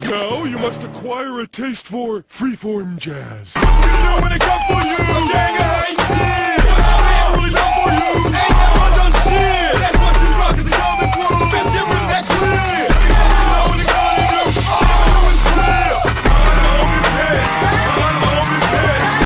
Now you must acquire a taste for freeform jazz.